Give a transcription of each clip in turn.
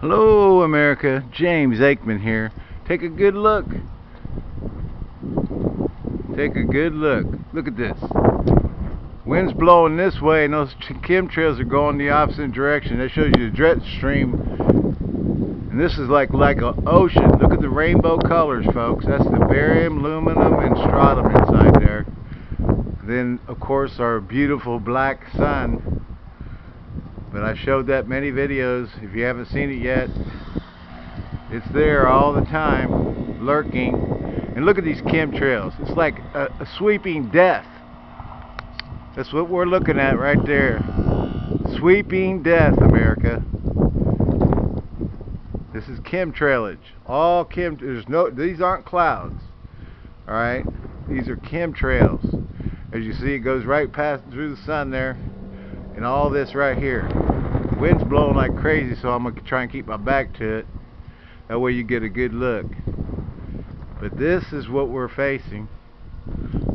Hello America, James Aikman here. Take a good look. Take a good look. Look at this. Wind's blowing this way and those chemtrails are going the opposite direction. That shows you the jet stream. And this is like like an ocean. Look at the rainbow colors, folks. That's the barium, aluminum, and strontium inside there. Then, of course, our beautiful black sun but I showed that many videos. If you haven't seen it yet it's there all the time lurking. And look at these chemtrails. It's like a, a sweeping death. That's what we're looking at right there. Sweeping death America. This is chemtrailage. All chem there's no these aren't clouds all right? These are chemtrails. As you see it goes right past through the sun there and all this right here. Wind's blowing like crazy, so I'm to try and keep my back to it. That way you get a good look. But this is what we're facing,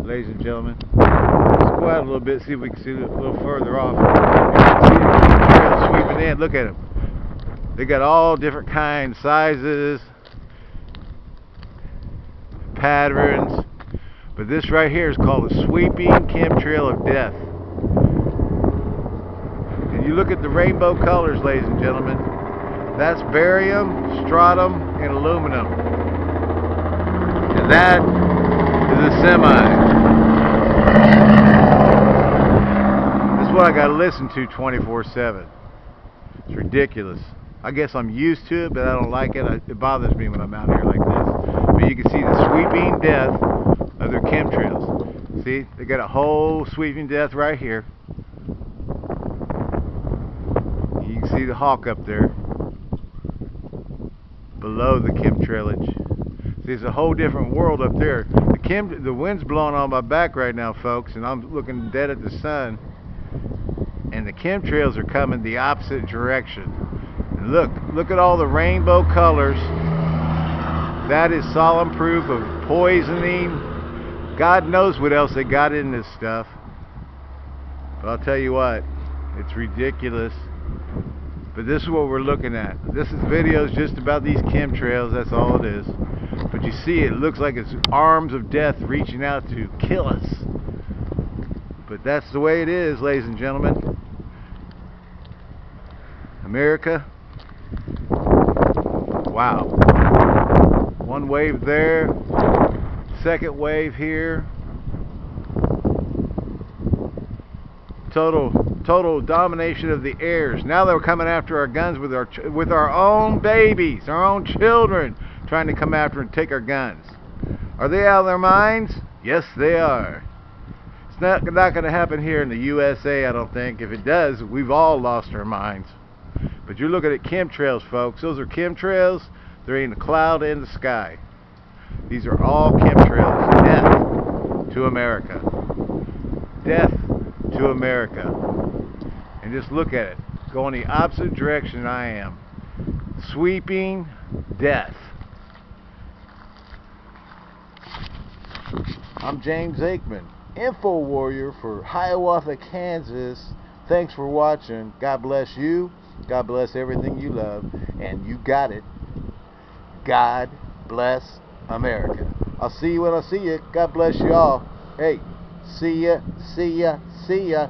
ladies and gentlemen. Let's go out a little bit, see if we can see a little further off. Sweeping in. Look at them. They got all different kinds, sizes, patterns. But this right here is called a sweeping chemtrail of death. You look at the rainbow colors, ladies and gentlemen. That's barium, strontium, and aluminum. And that is a semi. This is what I gotta listen to 24-7. It's ridiculous. I guess I'm used to it, but I don't like it. It bothers me when I'm out here like this. But you can see the sweeping death of their chemtrails. See, they got a whole sweeping death right here. See the hawk up there below the chemtrailage. There's a whole different world up there. The the wind's blowing on my back right now, folks, and I'm looking dead at the sun. And the chemtrails are coming the opposite direction. And look, look at all the rainbow colors. That is solemn proof of poisoning. God knows what else they got in this stuff. But I'll tell you what, it's ridiculous. But this is what we're looking at. This is videos just about these chemtrails, that's all it is. But you see it looks like it's arms of death reaching out to kill us. But that's the way it is, ladies and gentlemen. America. Wow. One wave there. Second wave here. Total total domination of the airs. Now they're coming after our guns with our with our own babies, our own children, trying to come after and take our guns. Are they out of their minds? Yes, they are. It's not, not going to happen here in the USA, I don't think. If it does, we've all lost our minds. But you're looking at chemtrails, folks. Those are chemtrails. They're in the cloud in the sky. These are all chemtrails. Death to America. Death to America. And just look at it. Going the opposite direction I am. Sweeping death. I'm James Aikman, Info Warrior for Hiawatha, Kansas. Thanks for watching. God bless you. God bless everything you love. And you got it. God bless America. I'll see you when I see you. God bless you all. Hey, see ya, see ya, see ya.